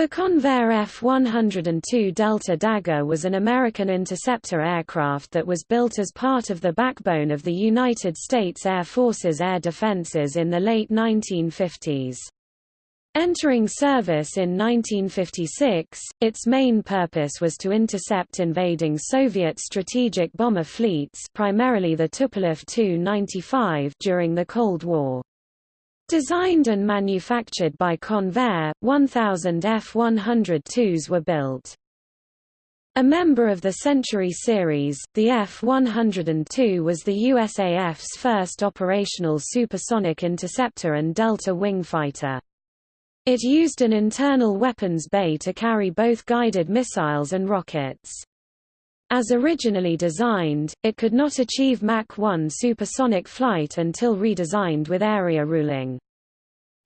The Convair F-102 Delta Dagger was an American interceptor aircraft that was built as part of the backbone of the United States Air Force's air defenses in the late 1950s. Entering service in 1956, its main purpose was to intercept invading Soviet strategic bomber fleets primarily the Tupolev Tu-95 during the Cold War. Designed and manufactured by Convair, 1,000 F-102s were built. A member of the Century series, the F-102 was the USAF's first operational supersonic interceptor and Delta wing fighter. It used an internal weapons bay to carry both guided missiles and rockets. As originally designed, it could not achieve Mach 1 supersonic flight until redesigned with area ruling.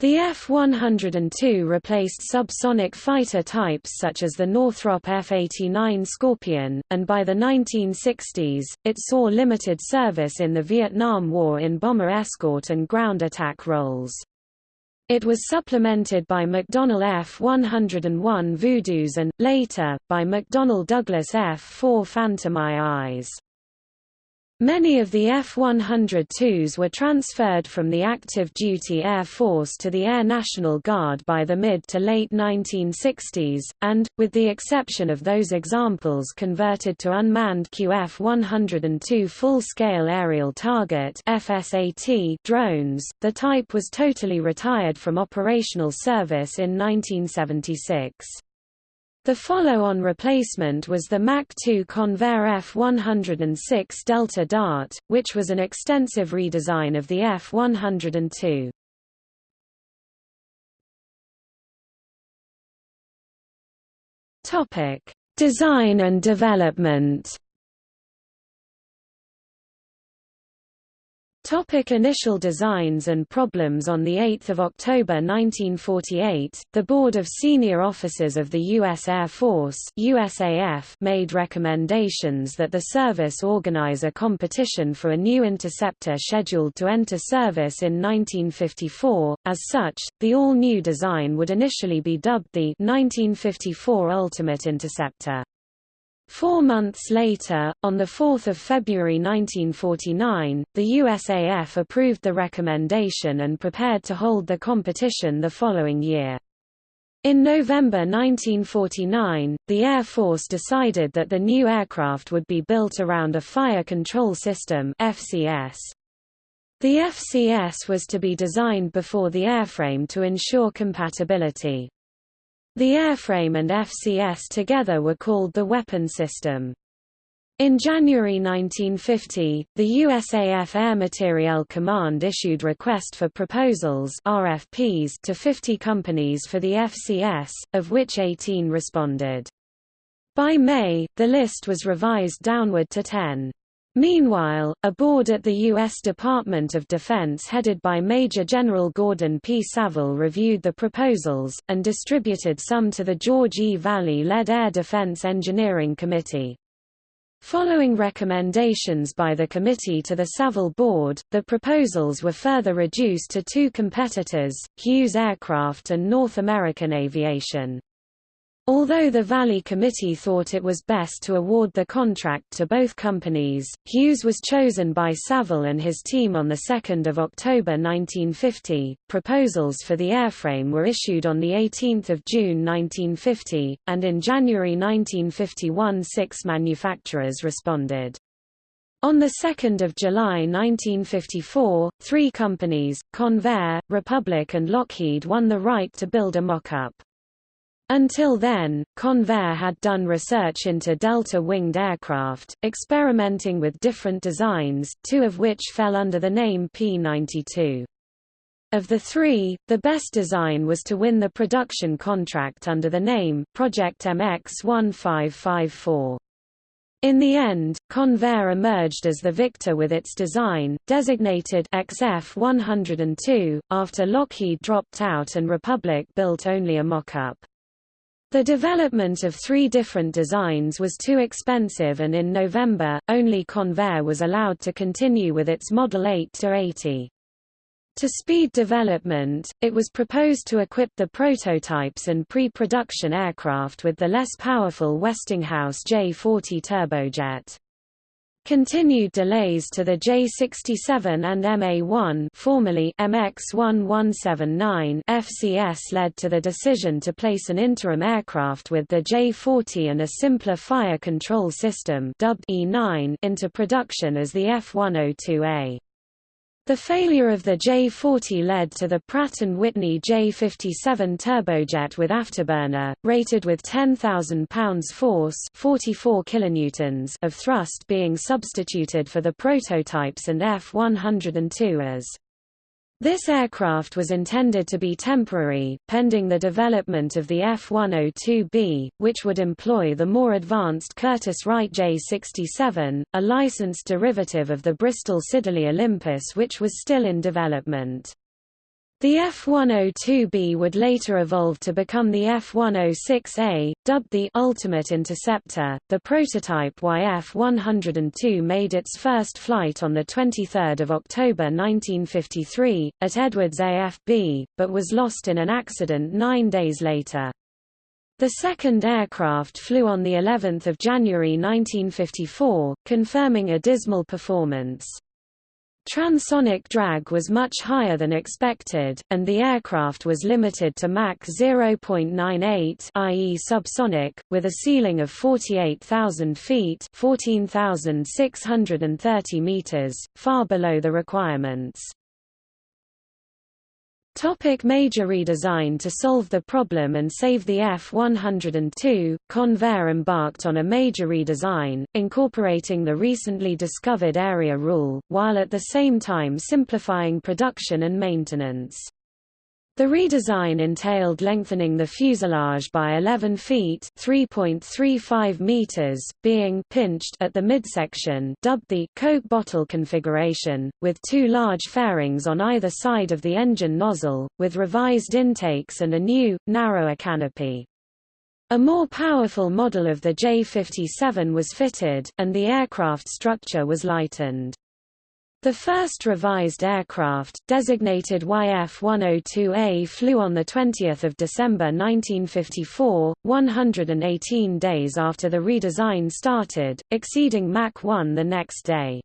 The F-102 replaced subsonic fighter types such as the Northrop F-89 Scorpion, and by the 1960s, it saw limited service in the Vietnam War in bomber escort and ground attack roles. It was supplemented by McDonnell F-101 Voodoos and, later, by McDonnell Douglas F-4 Phantom IIs. Many of the F-102s were transferred from the active duty Air Force to the Air National Guard by the mid to late 1960s, and, with the exception of those examples converted to unmanned QF-102 full-scale aerial target FSAT drones, the type was totally retired from operational service in 1976. The follow-on replacement was the Mach 2 Convair F-106 Delta Dart, which was an extensive redesign of the F-102. Design and development Topic initial designs and problems On 8 October 1948, the Board of Senior Officers of the U.S. Air Force USAF made recommendations that the service organize a competition for a new interceptor scheduled to enter service in 1954. As such, the all-new design would initially be dubbed the 1954 Ultimate Interceptor. Four months later, on 4 February 1949, the USAF approved the recommendation and prepared to hold the competition the following year. In November 1949, the Air Force decided that the new aircraft would be built around a Fire Control System FCS. The FCS was to be designed before the airframe to ensure compatibility. The airframe and FCS together were called the weapon system. In January 1950, the USAF Air Materiel Command issued request for proposals RFPs to 50 companies for the FCS, of which 18 responded. By May, the list was revised downward to 10. Meanwhile, a board at the U.S. Department of Defense headed by Major General Gordon P. Saville reviewed the proposals, and distributed some to the George E. Valley-led Air Defense Engineering Committee. Following recommendations by the committee to the Saville Board, the proposals were further reduced to two competitors, Hughes Aircraft and North American Aviation. Although the Valley Committee thought it was best to award the contract to both companies, Hughes was chosen by Saville and his team on 2 October 1950. Proposals for the airframe were issued on 18 June 1950, and in January 1951 six manufacturers responded. On 2 July 1954, three companies, Convair, Republic and Lockheed won the right to build a mock-up. Until then, Convair had done research into delta-winged aircraft, experimenting with different designs, two of which fell under the name P-92. Of the three, the best design was to win the production contract under the name Project MX-1554. In the end, Convair emerged as the victor with its design, designated XF-102, after Lockheed dropped out and Republic built only a mock-up. The development of three different designs was too expensive and in November, only Convair was allowed to continue with its Model 8 to 80. To speed development, it was proposed to equip the prototypes and pre-production aircraft with the less powerful Westinghouse J-40 turbojet. Continued delays to the J-67 and MA-1 formerly MX-1179 FCS led to the decision to place an interim aircraft with the J-40 and a simpler fire control system dubbed E-9 into production as the F-102A. The failure of the J-40 led to the Pratt & Whitney J-57 turbojet with afterburner, rated with 10,000 pounds force 44 kilonewtons of thrust being substituted for the prototypes and F-102 as this aircraft was intended to be temporary, pending the development of the F-102B, which would employ the more advanced Curtiss-Wright J-67, a licensed derivative of the Bristol Siddeley Olympus which was still in development. The F-102B would later evolve to become the F-106A, dubbed the Ultimate Interceptor. The prototype YF-102 made its first flight on 23 October 1953, at Edwards AFB, but was lost in an accident nine days later. The second aircraft flew on the 11th of January 1954, confirming a dismal performance. Transonic drag was much higher than expected, and the aircraft was limited to Mach 0.98 i.e. subsonic, with a ceiling of 48,000 feet 14,630 meters, far below the requirements. Topic major redesign To solve the problem and save the F-102, Convair embarked on a major redesign, incorporating the recently discovered area rule, while at the same time simplifying production and maintenance. The redesign entailed lengthening the fuselage by 11 feet (3.35 meters), being pinched at the midsection, dubbed the Coke bottle configuration, with two large fairings on either side of the engine nozzle, with revised intakes and a new, narrower canopy. A more powerful model of the J-57 was fitted, and the aircraft structure was lightened. The first revised aircraft, designated YF-102A flew on 20 December 1954, 118 days after the redesign started, exceeding Mach 1 the next day.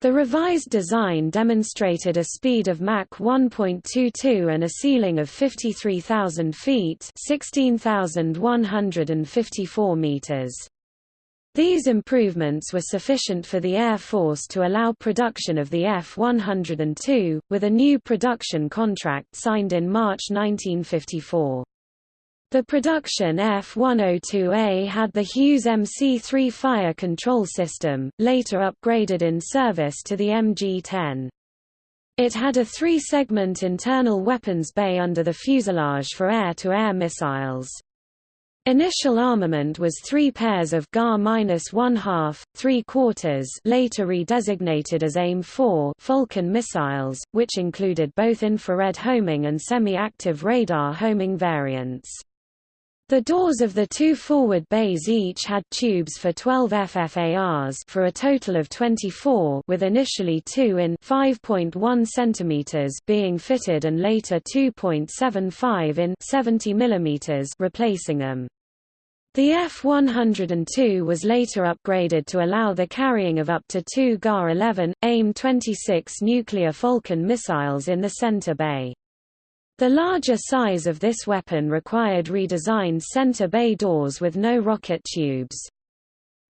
The revised design demonstrated a speed of Mach 1.22 and a ceiling of 53,000 feet 16,154 meters. These improvements were sufficient for the Air Force to allow production of the F-102, with a new production contract signed in March 1954. The production F-102A had the Hughes MC-3 fire control system, later upgraded in service to the MG-10. It had a three-segment internal weapons bay under the fuselage for air-to-air -air missiles. Initial armament was three pairs of GA-1/2, 3 quarters later redesignated as AIM-4 Falcon missiles, which included both infrared homing and semi-active radar homing variants. The doors of the two forward bays each had tubes for 12 FFARs for a total of 24 with initially 2 in 5.1 cm being fitted and later 2.75 in 70 mm replacing them. The F-102 was later upgraded to allow the carrying of up to two GAR-11, AIM-26 nuclear Falcon missiles in the center bay. The larger size of this weapon required redesigned center bay doors with no rocket tubes.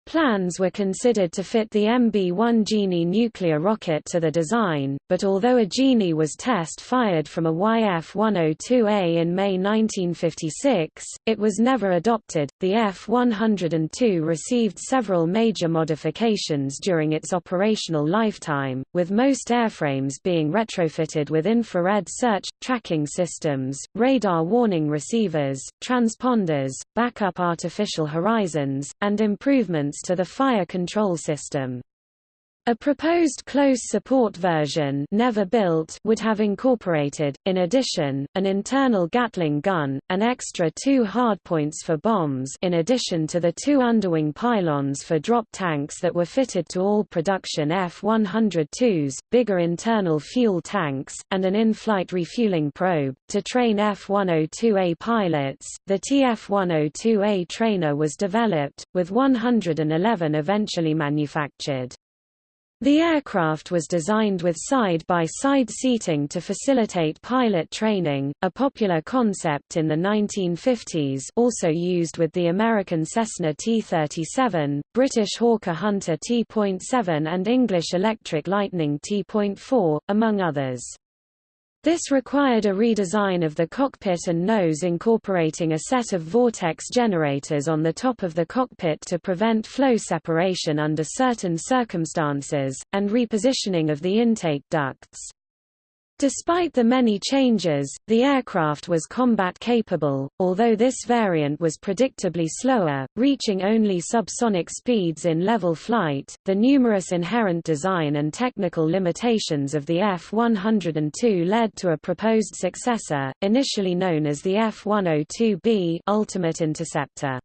Plans were considered to fit the MB-1 Genie nuclear rocket to the design, but although a Genie was test-fired from a YF-102A in May 1956, it was never adopted. The F-102 received several major modifications during its operational lifetime, with most airframes being retrofitted with infrared search, tracking systems, radar warning receivers, transponders, backup artificial horizons, and improvements to the fire control system. A proposed close support version never built would have incorporated, in addition, an internal Gatling gun, an extra two hardpoints for bombs in addition to the two underwing pylons for drop tanks that were fitted to all production F-102s, bigger internal fuel tanks, and an in-flight refueling probe. To train F-102A pilots, the TF-102A trainer was developed, with 111 eventually manufactured. The aircraft was designed with side-by-side -side seating to facilitate pilot training, a popular concept in the 1950s also used with the American Cessna T-37, British Hawker Hunter T.7 and English Electric Lightning T.4, among others. This required a redesign of the cockpit and nose incorporating a set of vortex generators on the top of the cockpit to prevent flow separation under certain circumstances, and repositioning of the intake ducts. Despite the many changes, the aircraft was combat-capable, although this variant was predictably slower, reaching only subsonic speeds in level flight. The numerous inherent design and technical limitations of the F-102 led to a proposed successor, initially known as the F-102B Ultimate Interceptor.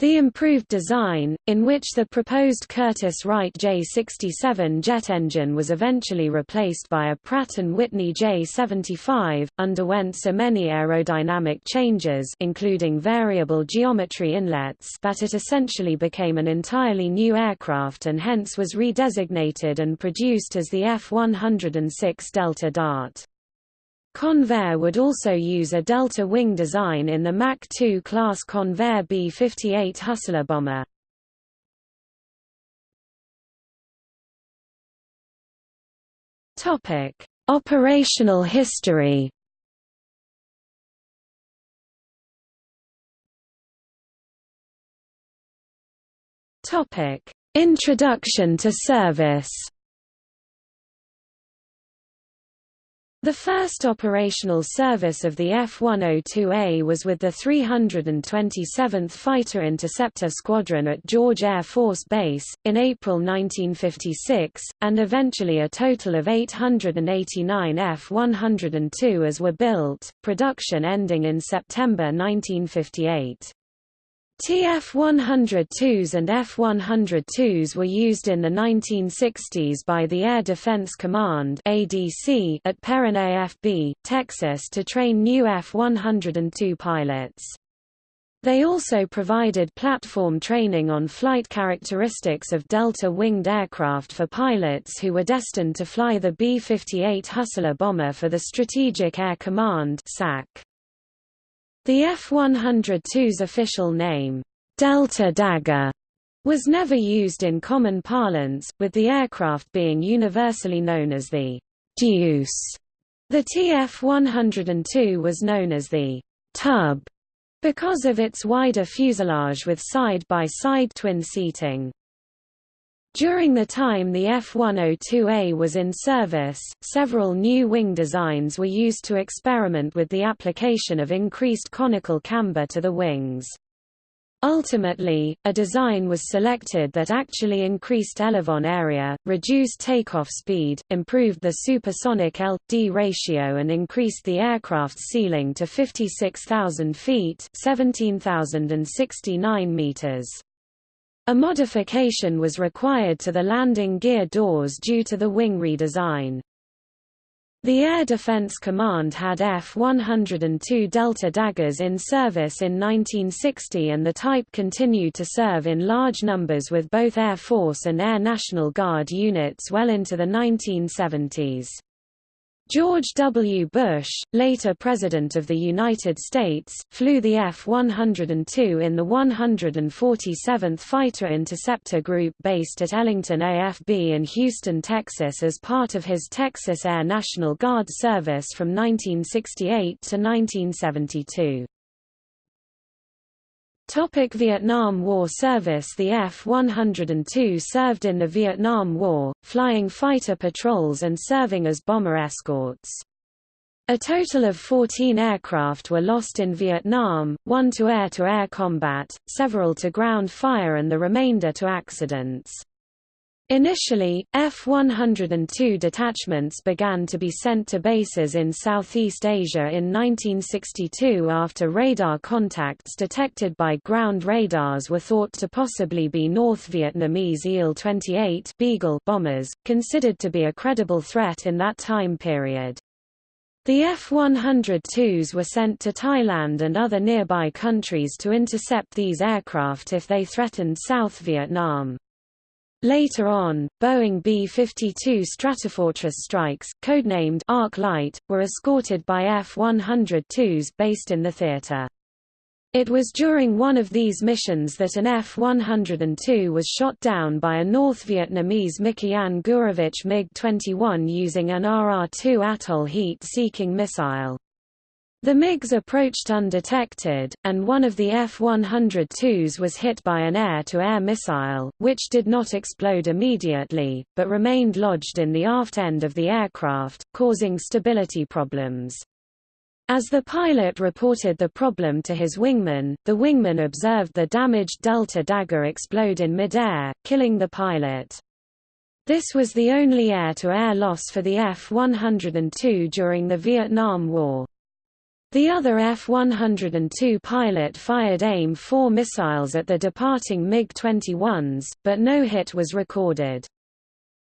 The improved design, in which the proposed Curtiss-Wright J67 jet engine was eventually replaced by a Pratt & Whitney J75, underwent so many aerodynamic changes including variable geometry inlets that it essentially became an entirely new aircraft and hence was redesignated and produced as the F-106 Delta Dart. Convair would also use a delta wing design in the Mach 2 class Convair B-58 Hustler bomber. Topic: Operational history. Topic: Introduction to service. The first operational service of the F-102A was with the 327th Fighter Interceptor Squadron at George Air Force Base, in April 1956, and eventually a total of 889 F-102s were built, production ending in September 1958. TF-102s and F-102s were used in the 1960s by the Air Defense Command ADC at Perrin AFB, Texas to train new F-102 pilots. They also provided platform training on flight characteristics of delta-winged aircraft for pilots who were destined to fly the B-58 Hustler bomber for the Strategic Air Command SAC. The F-102's official name, Delta Dagger, was never used in common parlance, with the aircraft being universally known as the Deuce. The TF-102 was known as the Tub because of its wider fuselage with side-by-side -side twin seating. During the time the F-102A was in service, several new wing designs were used to experiment with the application of increased conical camber to the wings. Ultimately, a design was selected that actually increased elevon area, reduced takeoff speed, improved the supersonic L-D ratio and increased the aircraft's ceiling to 56,000 feet 17,069 meters. A modification was required to the landing gear doors due to the wing redesign. The Air Defense Command had F-102 Delta Daggers in service in 1960 and the type continued to serve in large numbers with both Air Force and Air National Guard units well into the 1970s. George W. Bush, later President of the United States, flew the F-102 in the 147th Fighter Interceptor Group based at Ellington AFB in Houston, Texas as part of his Texas Air National Guard service from 1968 to 1972. Topic Vietnam War service The F-102 served in the Vietnam War, flying fighter patrols and serving as bomber escorts. A total of 14 aircraft were lost in Vietnam, one to air-to-air -air combat, several to ground fire and the remainder to accidents. Initially, F-102 detachments began to be sent to bases in Southeast Asia in 1962 after radar contacts detected by ground radars were thought to possibly be North Vietnamese Il-28 Beagle bombers, considered to be a credible threat in that time period. The F-102s were sent to Thailand and other nearby countries to intercept these aircraft if they threatened South Vietnam. Later on, Boeing B-52 Stratofortress strikes, codenamed Arc Light, were escorted by F-102s based in the theater. It was during one of these missions that an F-102 was shot down by a North Vietnamese Mikoyan Gurevich MiG-21 using an RR-2 Atoll heat-seeking missile. The MiGs approached undetected, and one of the F-102s was hit by an air-to-air -air missile, which did not explode immediately, but remained lodged in the aft end of the aircraft, causing stability problems. As the pilot reported the problem to his wingman, the wingman observed the damaged Delta Dagger explode in midair, killing the pilot. This was the only air-to-air -air loss for the F-102 during the Vietnam War. The other F-102 pilot fired AIM-4 missiles at the departing MiG-21s, but no hit was recorded.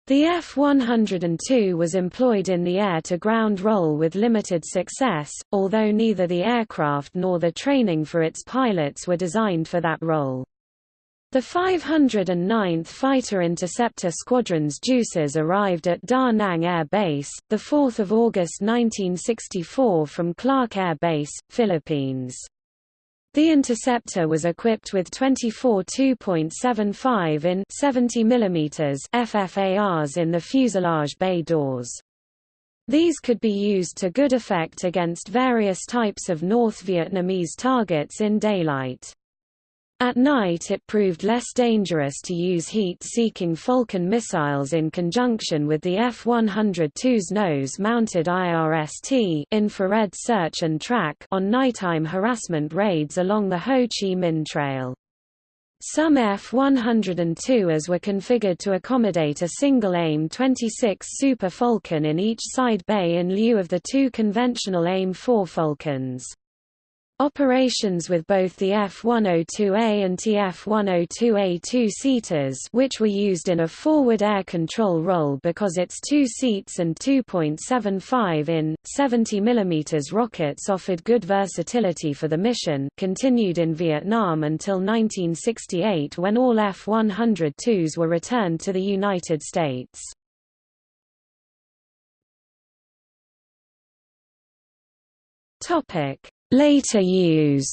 The F-102 was employed in the air-to-ground role with limited success, although neither the aircraft nor the training for its pilots were designed for that role. The 509th Fighter Interceptor Squadron's Deuces arrived at Da Nang Air Base, 4 August 1964 from Clark Air Base, Philippines. The interceptor was equipped with 24 2.75 in 70 mm FFARs in the fuselage bay doors. These could be used to good effect against various types of North Vietnamese targets in daylight. At night it proved less dangerous to use heat-seeking Falcon missiles in conjunction with the F-102's nose-mounted IRST infrared search and track on nighttime harassment raids along the Ho Chi Minh Trail. Some F-102s were configured to accommodate a single AIM-26 Super Falcon in each side bay in lieu of the two conventional AIM-4 Falcons. Operations with both the F-102A and TF-102A two-seaters which were used in a forward air control role because its two seats and 2.75 in, 70 mm rockets offered good versatility for the mission continued in Vietnam until 1968 when all F-102s were returned to the United States. Topic Later use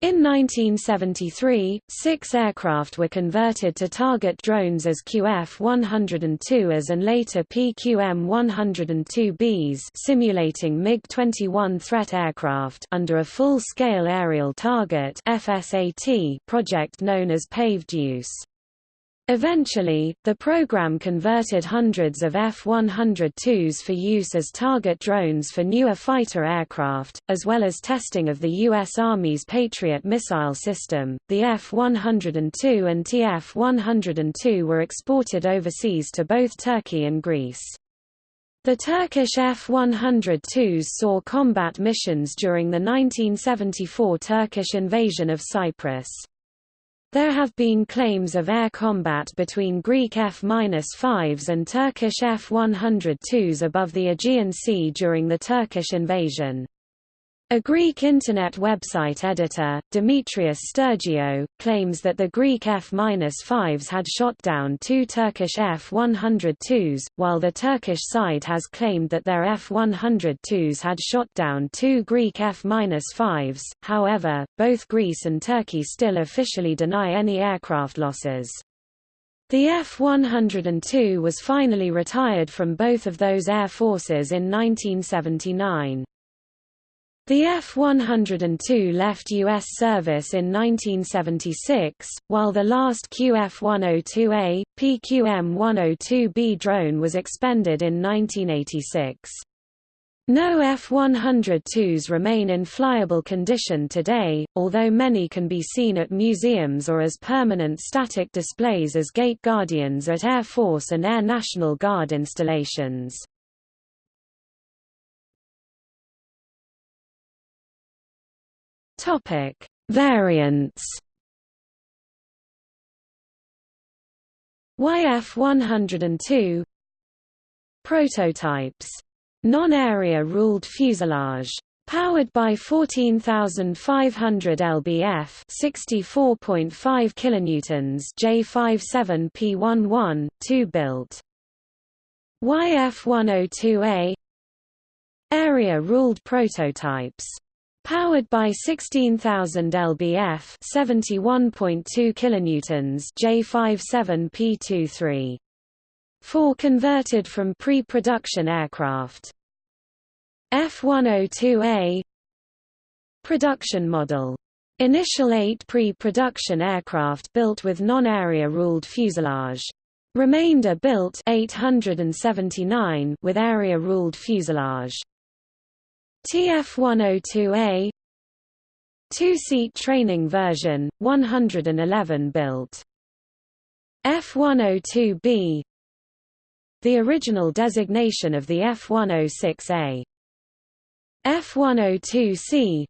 In 1973, six aircraft were converted to target drones as QF-102s and later PQM-102Bs simulating MiG-21 threat aircraft under a full-scale aerial target FSAT project known as Pave Deuce. Eventually, the program converted hundreds of F-102s for use as target drones for newer fighter aircraft, as well as testing of the U.S. Army's Patriot missile system. The F-102 and TF-102 were exported overseas to both Turkey and Greece. The Turkish F-102s saw combat missions during the 1974 Turkish invasion of Cyprus. There have been claims of air combat between Greek F-5s and Turkish F-102s above the Aegean Sea during the Turkish invasion. A Greek Internet website editor, Demetrius Stergiou, claims that the Greek F-5s had shot down two Turkish F-102s, while the Turkish side has claimed that their F-102s had shot down two Greek F-5s, however, both Greece and Turkey still officially deny any aircraft losses. The F-102 was finally retired from both of those air forces in 1979. The F-102 left U.S. service in 1976, while the last QF-102A, PQM-102B drone was expended in 1986. No F-102s remain in flyable condition today, although many can be seen at museums or as permanent static displays as gate guardians at Air Force and Air National Guard installations. Variants YF-102 Prototypes Non-area ruled fuselage. Powered by 14,500 lbf 64.5 kilonewtons J57P11, 2 built. YF-102A Area-ruled prototypes. Powered by 16,000 lbf 71.2 kilonewtons J57P23. 4 converted from pre-production aircraft. F-102A Production model. Initial eight pre-production aircraft built with non-area ruled fuselage. Remainder built 879 with area ruled fuselage. TF-102A Two-seat training version, 111 built. F-102B the original designation of the F-106A. F-102C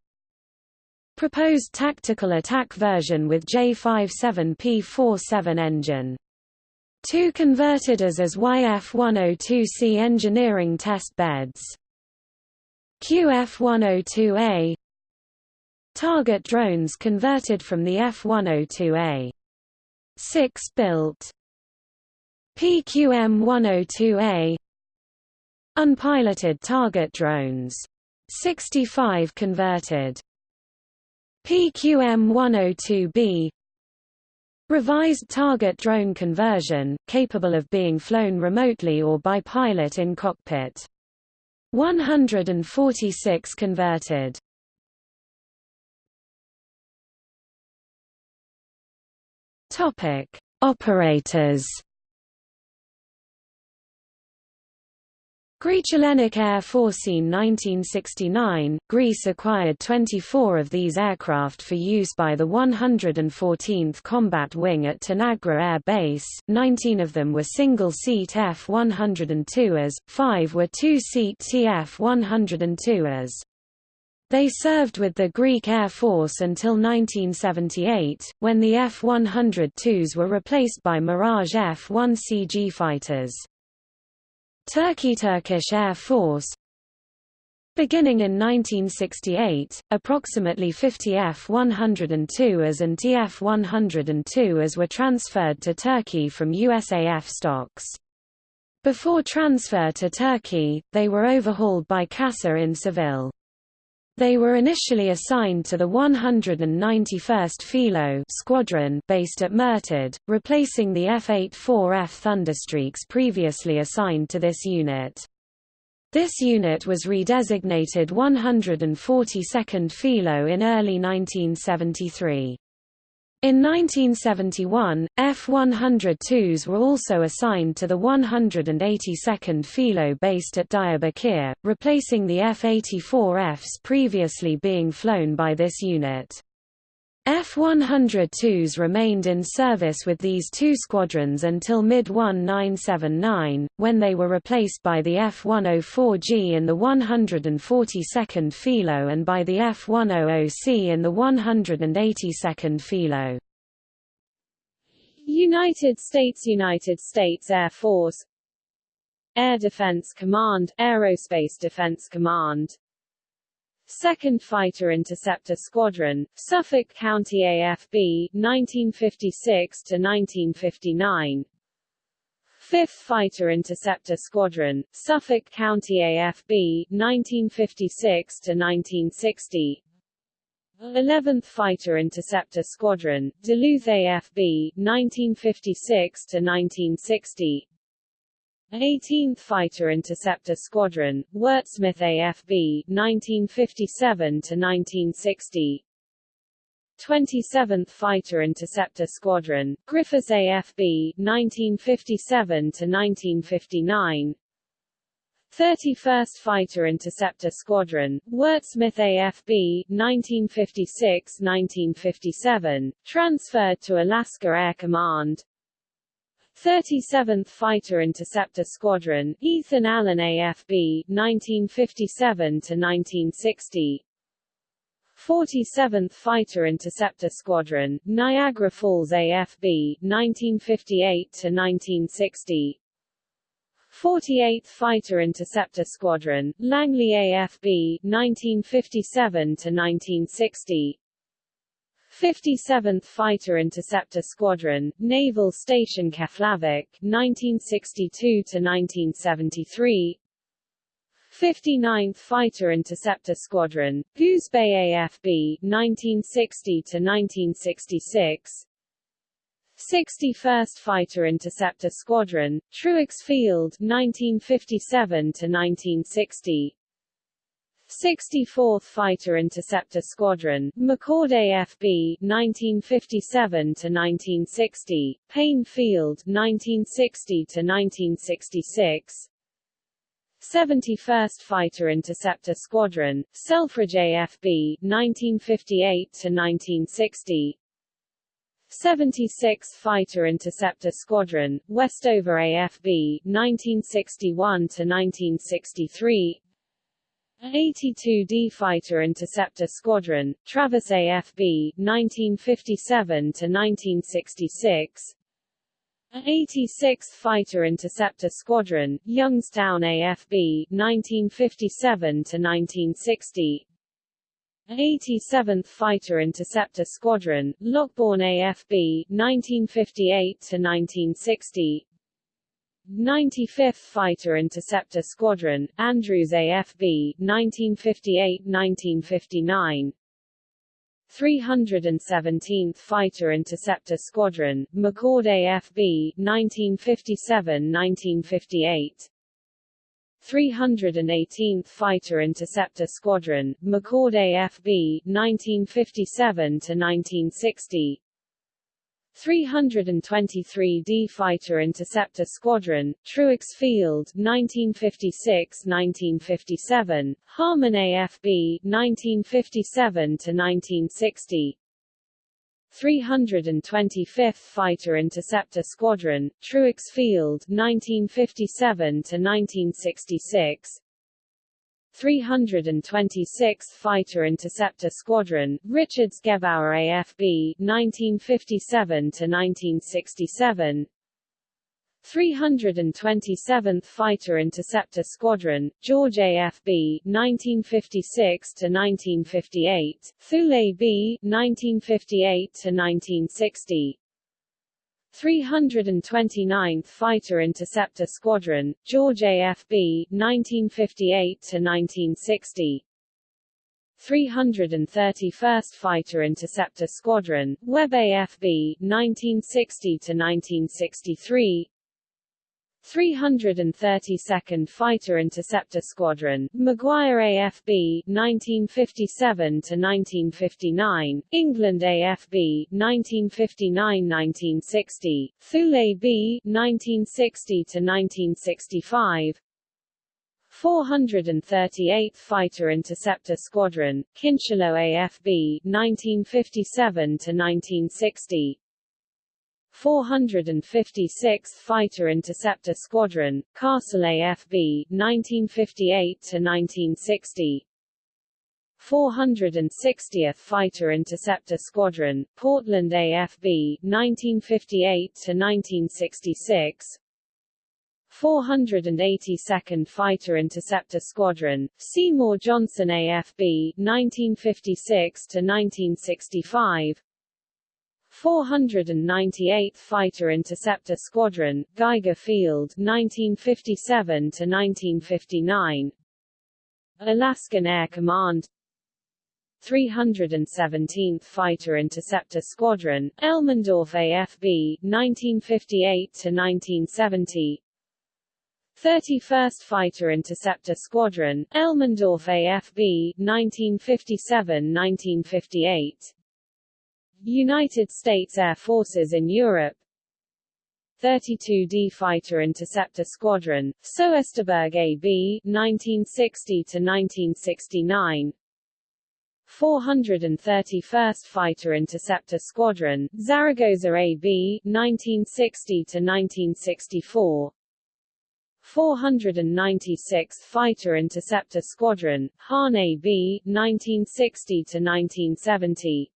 Proposed tactical attack version with J57P47 engine. Two converted as as YF-102C engineering test beds. QF-102A Target drones converted from the F-102A. 6 built PQM-102A Unpiloted target drones. 65 converted. PQM-102B Revised target drone conversion, capable of being flown remotely or by pilot in cockpit. 146 converted. Topic: Operators Greece Hellenic Air Forcine 1969, Greece acquired 24 of these aircraft for use by the 114th Combat Wing at Tanagra Air Base, 19 of them were single-seat F-102s, 5 were two-seat TF-102s. They served with the Greek Air Force until 1978, when the F-102s were replaced by Mirage F-1 CG fighters. Turkey Turkish Air Force Beginning in 1968, approximately 50 F-102s and TF-102s were transferred to Turkey from USAF stocks. Before transfer to Turkey, they were overhauled by CASA in Seville. They were initially assigned to the 191st Filo Squadron based at Murted, replacing the F-84F Thunderstreaks previously assigned to this unit. This unit was redesignated 142nd Filo in early 1973. In 1971, F-102s were also assigned to the 182nd Filo based at Diyarbakir, replacing the F-84Fs previously being flown by this unit. F-102s remained in service with these two squadrons until mid-1979, when they were replaced by the F-104G in the 142nd Filo and by the F-100C in the 182nd Filo. United States United States Air Force Air Defense Command Aerospace Defense Command 2nd Fighter Interceptor Squadron, Suffolk County AFB, 1956 to 1959. 5th Fighter Interceptor Squadron, Suffolk County AFB, 1956 to 1960. 11th Fighter Interceptor Squadron, Duluth AFB, 1956–1960 18th Fighter Interceptor Squadron, Wurtsmith AFB, 1957–1960 27th Fighter Interceptor Squadron, Griffiss AFB, 1957–1959 31st Fighter Interceptor Squadron, Wurtsmith AFB, 1956–1957, transferred to Alaska Air Command 37th Fighter Interceptor Squadron, Ethan Allen AFB, 1957–1960 47th Fighter Interceptor Squadron, Niagara Falls AFB, 1958–1960 48th Fighter Interceptor Squadron, Langley AFB, 1957–1960 57th Fighter Interceptor Squadron, Naval Station Keflavik, 1962–1973 59th Fighter Interceptor Squadron, Goose Bay AFB, 1960–1966 61st Fighter Interceptor Squadron, Truax Field 1957 to 1960 64th Fighter Interceptor Squadron, McChord AFB 1957 to 1960, Payne Field 1960 to 1966 71st Fighter Interceptor Squadron, Selfridge AFB 1958 to 1960 76th Fighter Interceptor Squadron, Westover AFB, 1961–1963 82d Fighter Interceptor Squadron, Travis AFB, 1957–1966 86th Fighter Interceptor Squadron, Youngstown AFB, 1957–1960 87th Fighter Interceptor Squadron, Lockbourne AFB, 1958–1960 95th Fighter Interceptor Squadron, Andrews AFB, 1958–1959 317th Fighter Interceptor Squadron, McChord AFB, 1957–1958 318th Fighter Interceptor Squadron, McChord AFB, 1957–1960 323d Fighter Interceptor Squadron, Truax Field, 1956–1957, Harmon AFB, 1957–1960 325th Fighter Interceptor Squadron, Truax Field 1957–1966 326th Fighter Interceptor Squadron, Richards-Gebaur AFB 1957–1967 327th Fighter Interceptor Squadron, George AFB, 1956 to 1958, Thule B, 1958–1960 329th Fighter Interceptor Squadron, George AFB, 1958–1960 331st Fighter Interceptor Squadron, Webb AFB, 1960–1963 332nd Fighter Interceptor Squadron, McGuire AFB, 1957–1959, England AFB, 1959–1960, Thule B, 1960–1965, 438th Fighter Interceptor Squadron, Kincheloe AFB, 1957–1960, 456th Fighter Interceptor Squadron, Castle AFB, 1958–1960 460th Fighter Interceptor Squadron, Portland AFB, 1958–1966 482nd Fighter Interceptor Squadron, Seymour Johnson AFB, 1956–1965 498th Fighter Interceptor Squadron, Geiger Field 1957 to 1959 Alaskan Air Command. 317th Fighter Interceptor Squadron, Elmendorf AFB 1958 to 1970 31st Fighter Interceptor Squadron, Elmendorf AFB 1957-1958 United States Air Forces in Europe. 32d Fighter Interceptor Squadron, Soesterberg AB 1960 to 1969 431st Fighter Interceptor Squadron, Zaragoza AB 1960 to 1964 496th Fighter Interceptor Squadron, Hahn AB 1960 to 1970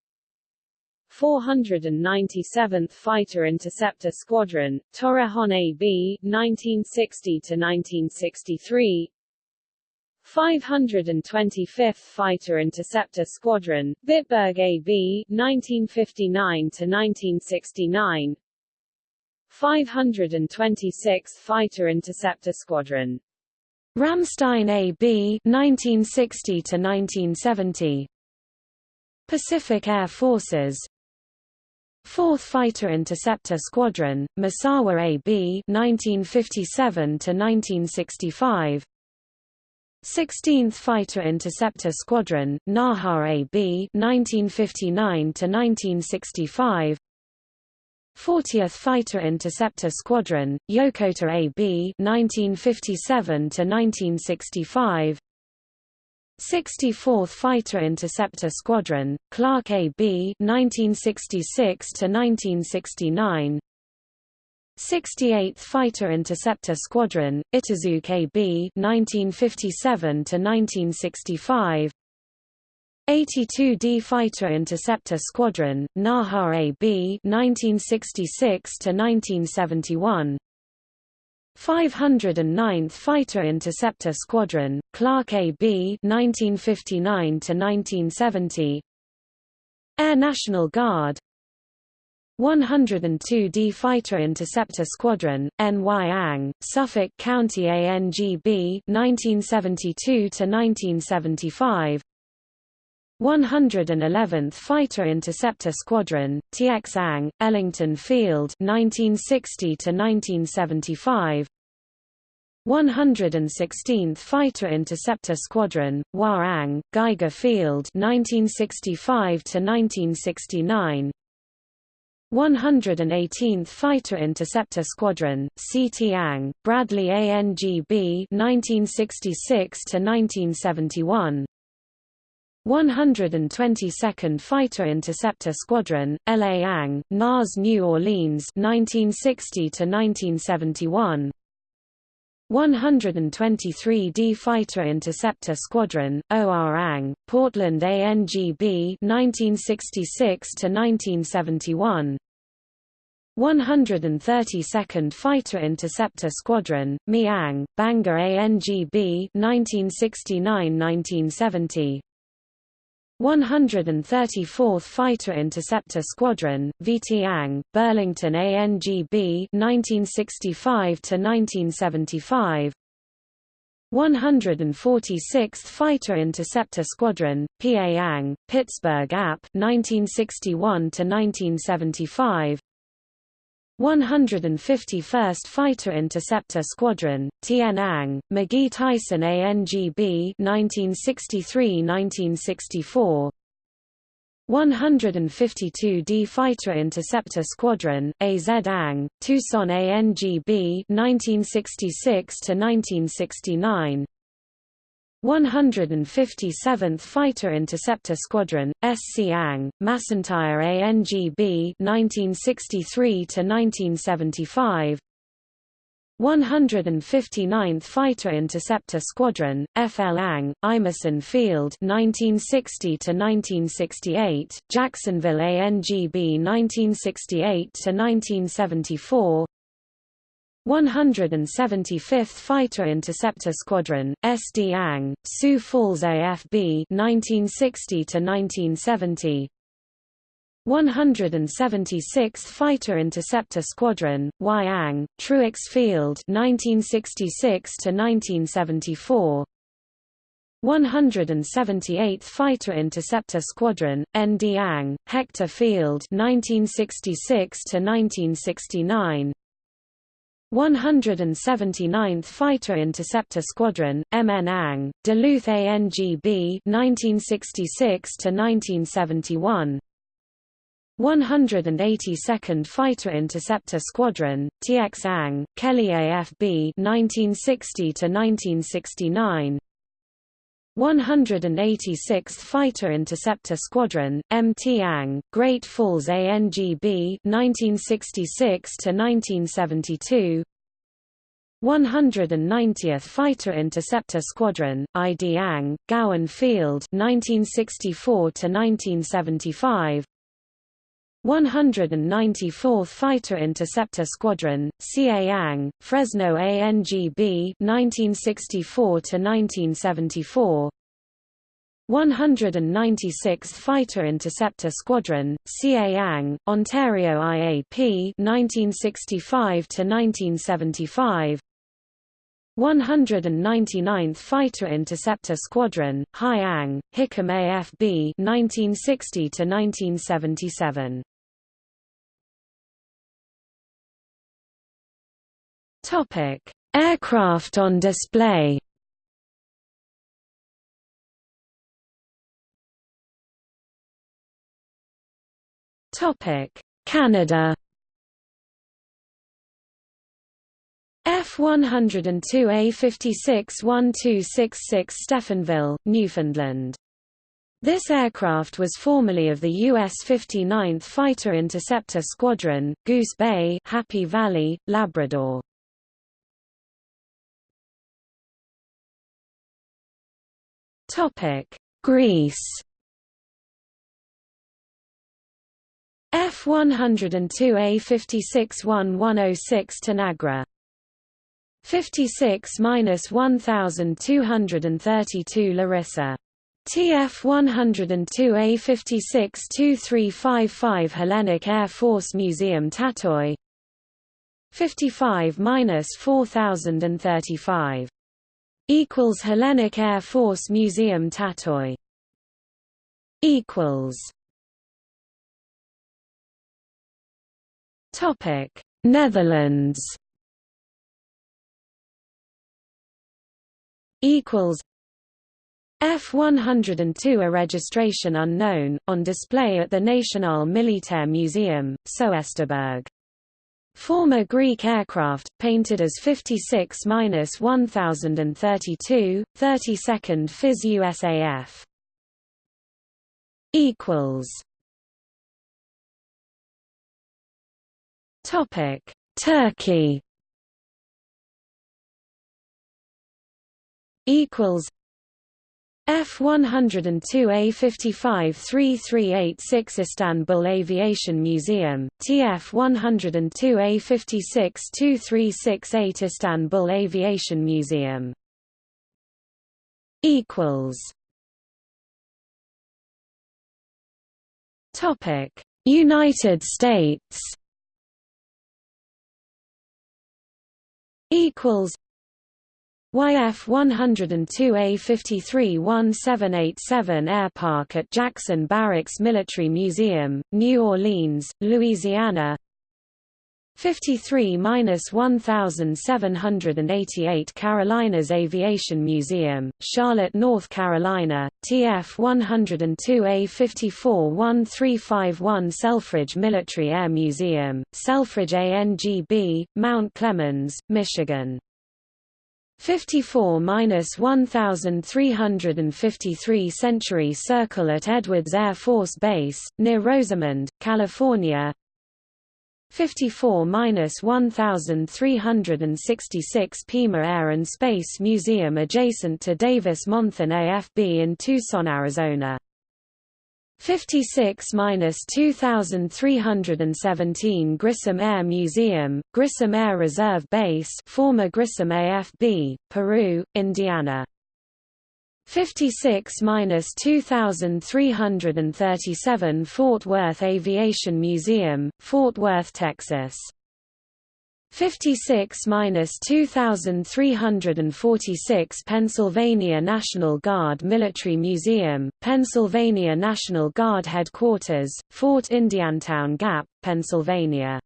497th Fighter Interceptor Squadron, Torrejon AB 1960 to 1963 525th Fighter Interceptor Squadron, Bitburg AB 1959 to 1969 526th Fighter Interceptor Squadron Ramstein AB 1960 to 1970 Pacific Air Forces 4th Fighter Interceptor Squadron, Misawa AB 1957 to 1965 16th Fighter Interceptor Squadron, Naha AB 1959 to 1965 40th Fighter Interceptor Squadron, Yokota AB 1957 to 1965 64th Fighter Interceptor Squadron, Clark AB 1966 to 1969 68th Fighter Interceptor Squadron, Itazuke AB 1957 to 1965 82d Fighter Interceptor Squadron, Naha AB 1966 to 1971 509th Fighter Interceptor Squadron, Clark AB 1959 to 1970 Air National Guard. 102d Fighter Interceptor Squadron, NY Ang, Suffolk County ANGB 1972 to 1975 111th Fighter Interceptor Squadron, TX Ang, Ellington Field 1960 to 1975 116th Fighter Interceptor Squadron, Hua Ang, Geiger Field 1965 to 1969 118th Fighter Interceptor Squadron, CT Ang, Bradley ANGB 1966 to 1971 122nd Fighter Interceptor Squadron, LA Ang, NAS New Orleans 1960 to 1971 123d Fighter Interceptor Squadron, OR Ang, Portland ANGB 1966 to 1971 132nd Fighter Interceptor Squadron, Miang, Bangor ANGB 1969–1970 134th Fighter Interceptor Squadron, VT Burlington ANGB 1965 to 1975 146th Fighter Interceptor Squadron, PA Ang, Pittsburgh AP 1961 to 1975 151st Fighter Interceptor Squadron, Tien Ang, McGhee Tyson ANGB 1963–1964 152d Fighter Interceptor Squadron, AZ Ang, Tucson ANGB 1966–1969 157th Fighter Interceptor Squadron, SC Ang, McEntire ANGB 1963–1975 159th Fighter Interceptor Squadron, FL Ang, Imeson Field 1960–1968, Jacksonville ANGB 1968–1974 175th Fighter Interceptor Squadron, SD Ang, Sioux Falls AFB 1960 to 1970. 176th Fighter Interceptor Squadron, Yang, Truax Field 1966 to 1974. 178th Fighter Interceptor Squadron, ND Ang, Hector Field 1966 to 1969. 179th Fighter Interceptor Squadron, MN Ang, Duluth ANGB 1966 to 1971. 182nd Fighter Interceptor Squadron, TX-ANG, Kelly AFB 1960 to 1969. 186th Fighter Interceptor Squadron, MT-ANG, Great Falls ANGB 1966 to 1972. 190th Fighter Interceptor Squadron, ID-ANG, Gowen Field 1964 to 1975. 194th Fighter Interceptor Squadron, CA-ANG, Fresno ANGB 1964 to 1974. 196th Fighter Interceptor Squadron, CA-ANG, Ontario IAP 1965 to 1975. 199th Fighter Interceptor Squadron, High-ANG, Hickam AFB 1960 to 1977. Topic: Aircraft on display. Topic: Canada. F-102A56-1266 Stephenville, Newfoundland. This aircraft was formerly of the U.S. 59th Fighter Interceptor Squadron, Goose Bay, Happy Valley, Labrador. Greece. F102A56-1106 Tanagra. 56-1232 Larissa. TF 102A56-2355 Hellenic Air Force Museum Tatoi 55-4035 equals Hellenic Air Force Museum Tatoi equals. Topic. Netherlands equals F102 a registration unknown, on display at the National Militaire Museum, Soesterberg. Former Greek aircraft, painted as 56-1032, 32nd FIS USAF. Equals. Topic: Turkey. Equals. F102A55-3386 Istanbul Aviation Museum, TF102A56-2368 Istanbul Aviation Museum Equals. Topic: United States equals YF 102A53-1787 Air Park at Jackson Barracks Military Museum, New Orleans, Louisiana. 53-1788 Carolinas Aviation Museum, Charlotte, North Carolina, TF 102A54-1351 Selfridge Military Air Museum, Selfridge ANGB, Mount Clemens, Michigan 54-1353 Century Circle at Edwards Air Force Base, near Rosamond, California. 54-1366 Pima Air and Space Museum adjacent to Davis-Monthan AFB in Tucson, Arizona 56-2317 Grissom Air Museum, Grissom Air Reserve Base former Grissom AFB, Peru, Indiana. 56-2337 Fort Worth Aviation Museum, Fort Worth, Texas 56-2346 Pennsylvania National Guard Military Museum, Pennsylvania National Guard Headquarters, Fort Indiantown Gap, Pennsylvania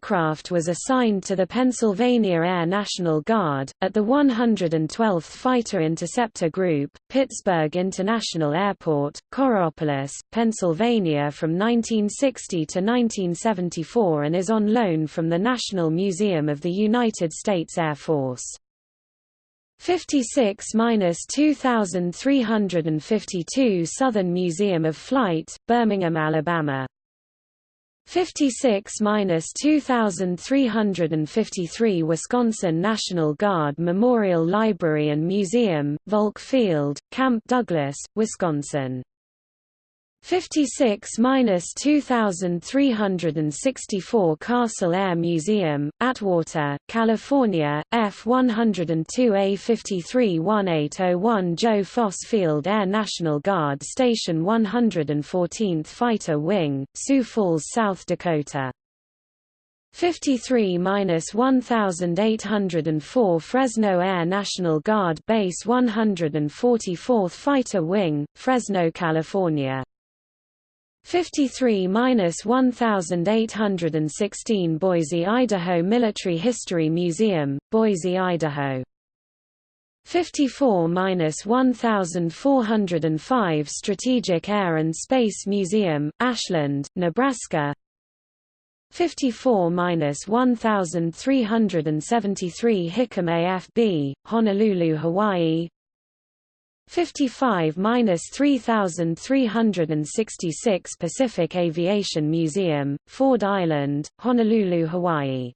aircraft was assigned to the Pennsylvania Air National Guard, at the 112th Fighter Interceptor Group, Pittsburgh International Airport, Coraopolis, Pennsylvania from 1960 to 1974 and is on loan from the National Museum of the United States Air Force. 56-2352 Southern Museum of Flight, Birmingham, Alabama 56-2353 Wisconsin National Guard Memorial Library and Museum, Volk Field, Camp Douglas, Wisconsin 56-2364 Castle Air Museum, Atwater, California, F-102A53-1801 Joe Foss Field Air National Guard Station 114th Fighter Wing, Sioux Falls, South Dakota. 53-1804 Fresno Air National Guard Base 144th Fighter Wing, Fresno, California 53-1816 Boise, Idaho Military History Museum, Boise, Idaho. 54-1405 Strategic Air and Space Museum, Ashland, Nebraska. 54-1373 Hickam AFB, Honolulu, Hawaii 55-3366 Pacific Aviation Museum, Ford Island, Honolulu, Hawaii.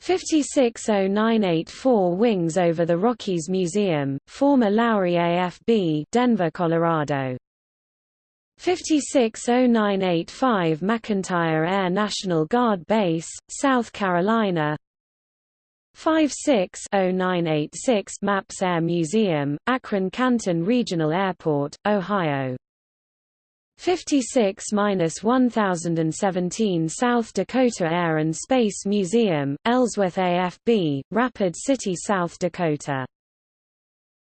560984 Wings over the Rockies Museum, former Lowry AFB, Denver, Colorado. 560985 McEntire Air National Guard Base, South Carolina 56-0986 Maps Air Museum, Akron-Canton Regional Airport, Ohio. 56-1017 South Dakota Air and Space Museum, Ellsworth AFB, Rapid City, South Dakota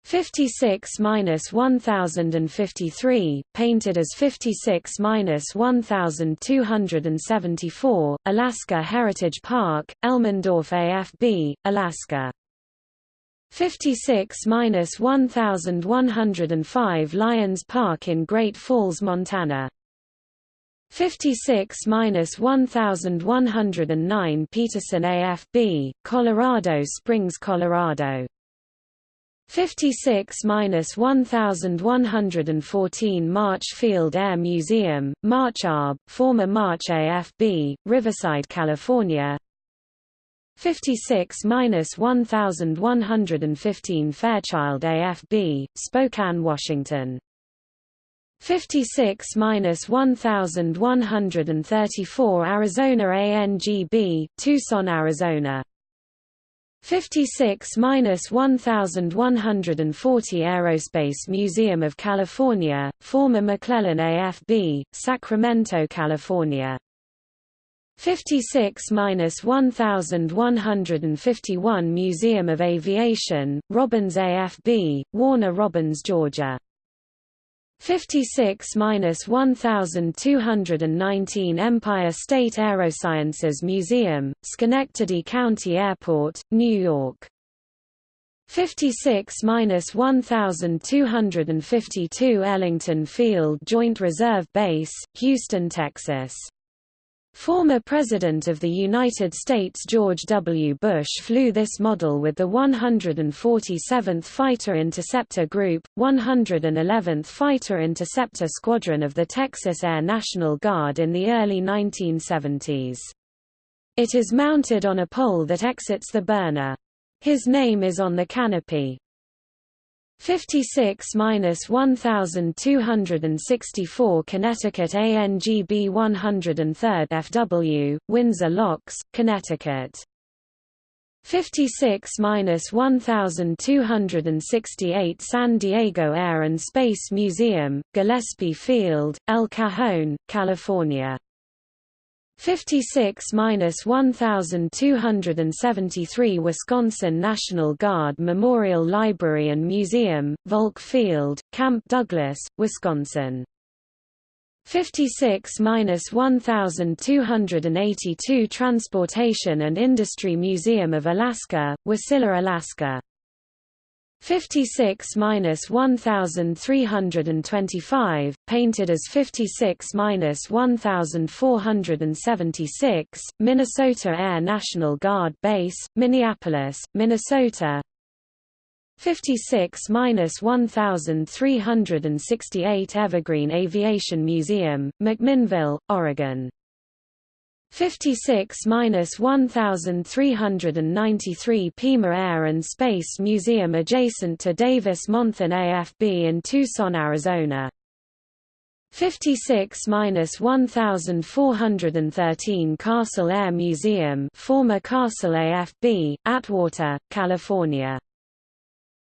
56-1053, painted as 56-1274, Alaska Heritage Park, Elmendorf AFB, Alaska. 56-1105 Lions Park in Great Falls, Montana. 56-1109 Peterson AFB, Colorado Springs, Colorado. 56-1114 March Field Air Museum, March ARB, former March AFB, Riverside, California. 56-1115 Fairchild AFB, Spokane, Washington. 56-1134 Arizona ANGB, Tucson, Arizona 56-1140 Aerospace Museum of California, former McClellan AFB, Sacramento, California. 56-1151 Museum of Aviation, Robins AFB, Warner Robins, Georgia. 56-1219 Empire State Aerosciences Museum, Schenectady County Airport, New York. 56-1252 Ellington Field Joint Reserve Base, Houston, Texas. Former President of the United States George W. Bush flew this model with the 147th Fighter Interceptor Group, 111th Fighter Interceptor Squadron of the Texas Air National Guard in the early 1970s. It is mounted on a pole that exits the burner. His name is on the canopy. 56-1264 Connecticut ANGB 103rd FW, Windsor Locks, Connecticut. 56-1268 San Diego Air and Space Museum, Gillespie Field, El Cajon, California. 56-1273 Wisconsin National Guard Memorial Library and Museum, Volk Field, Camp Douglas, Wisconsin. 56-1282 Transportation and Industry Museum of Alaska, Wasilla, Alaska 56-1325, painted as 56-1476, Minnesota Air National Guard Base, Minneapolis, Minnesota. 56-1368 Evergreen Aviation Museum, McMinnville, Oregon 56-1393 Pima Air and Space Museum adjacent to Davis-Monthan AFB in Tucson, Arizona. 56-1413 Castle Air Museum former Castle AFB, Atwater, California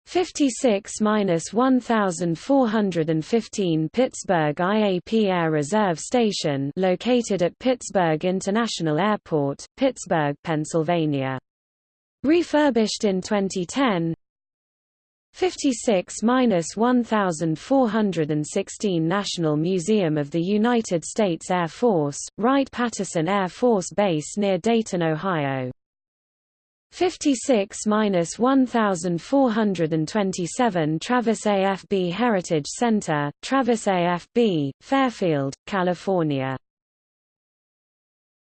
56-1415 Pittsburgh IAP Air Reserve Station located at Pittsburgh International Airport, Pittsburgh, Pennsylvania. Refurbished in 2010 56-1416 National Museum of the United States Air Force, Wright-Patterson Air Force Base near Dayton, Ohio 56-1427 Travis AFB Heritage Center, Travis AFB, Fairfield, California.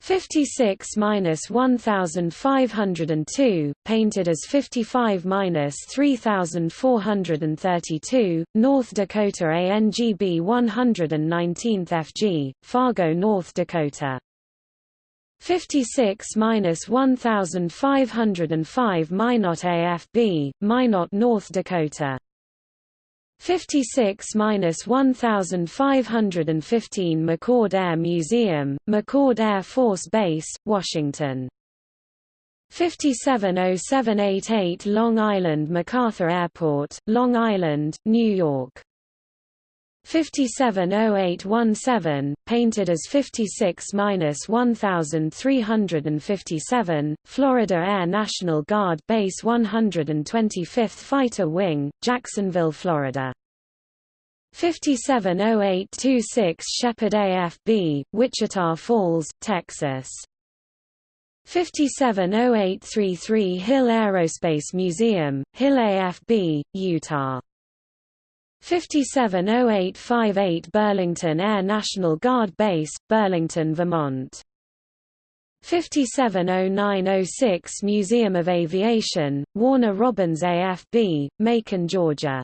56-1502, painted as 55-3432, North Dakota ANGB 119th FG, Fargo, North Dakota 56-1505 Minot AFB, Minot, North Dakota. 56-1515 McChord Air Museum, McChord Air Force Base, Washington. 570788 Long Island MacArthur Airport, Long Island, New York 570817, painted as 56-1357, Florida Air National Guard Base 125th Fighter Wing, Jacksonville, Florida. 570826 Sheppard AFB, Wichita Falls, Texas. 570833 Hill Aerospace Museum, Hill AFB, Utah. 570858 Burlington Air National Guard Base, Burlington, Vermont. 570906 Museum of Aviation, Warner Robins AFB, Macon, Georgia.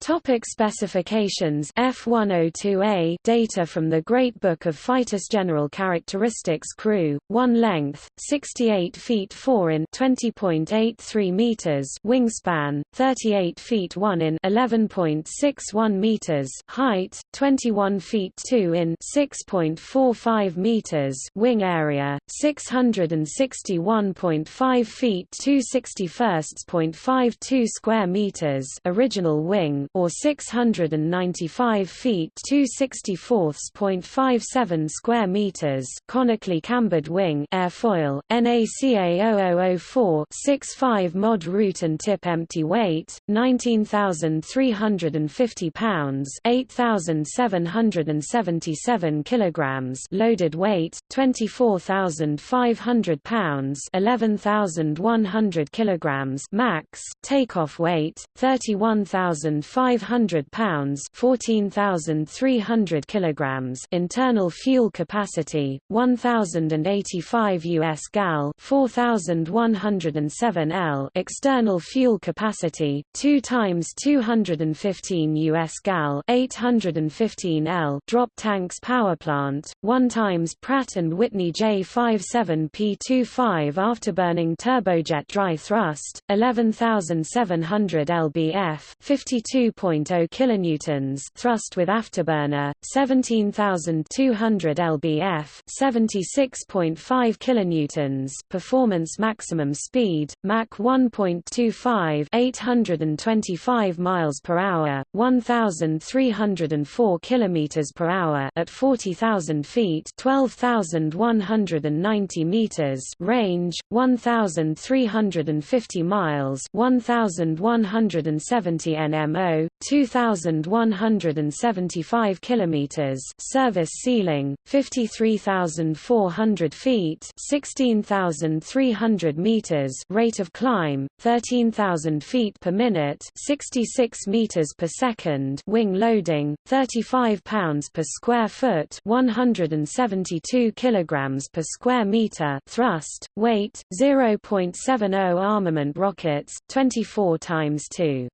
Topic specifications. F102A data from the Great Book of Fighters General Characteristics Crew 1 length 68 feet 4 in 20.83 meters wingspan 38 feet 1 in 11.61 meters height 21 feet 2 in 6.45 meters wing area 661.5 feet 261.52 square meters original wing or 695 feet 264.57 square meters conically cambered wing airfoil NACA 0004 65 mod root and tip empty weight 19350 pounds 8777 kilograms loaded weight 24500 pounds 11100 kilograms max takeoff weight 31500 500 pounds 14,300 kilograms internal fuel capacity 1085 US gal 4107 L external fuel capacity 2 times 215 US gal 815 L drop tanks power plant 1 times Pratt and Whitney J57P25 afterburning turbojet dry thrust 11700 lbf 52 2.0 kilonewtons thrust with afterburner 17200 lbf 76.5 kilonewtons performance maximum speed Mach 1.25 825 miles per hour 1304 kilometers per hour at 40000 feet 12190 meters range 1350 miles 1170 nmo Bravo 2175 kilometers service ceiling 53400 feet 16300 meters rate of climb 13000 feet per minute 66 meters per second wing loading 35 pounds per square foot 172 kilograms per square meter thrust weight 0.70 armament rockets 24 times 2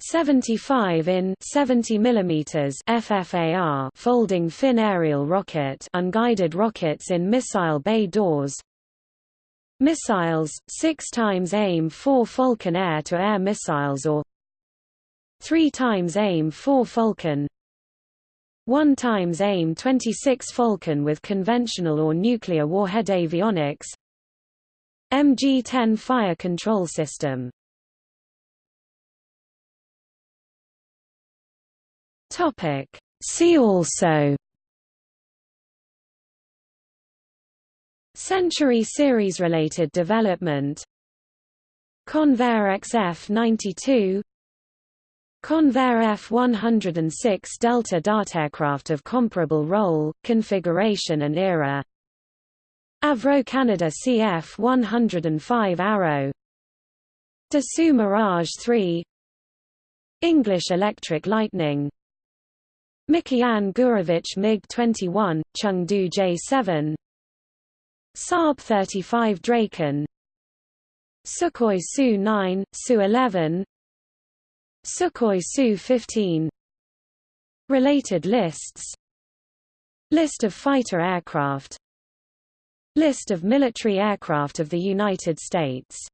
75 in 70 mm FFAR folding fin aerial rocket unguided rockets in missile bay doors. Missiles 6 times AIM 4 Falcon air to air missiles or 3 times AIM 4 Falcon. 1 times AIM 26 Falcon with conventional or nuclear warhead avionics. MG-10 fire control system Topic. See also. Century series related development. Convair XF-92 Convair F-106 Delta Dart aircraft of comparable role, configuration and era. Avro Canada CF-105 Arrow. Dassault Mirage 3 English Electric Lightning Mikoyan Gurevich MiG-21, Chengdu J-7 Saab 35 Draken. Sukhoi Su-9, Su-11 Sukhoi Su-15 Related lists. List of fighter aircraft. List of military aircraft of the United States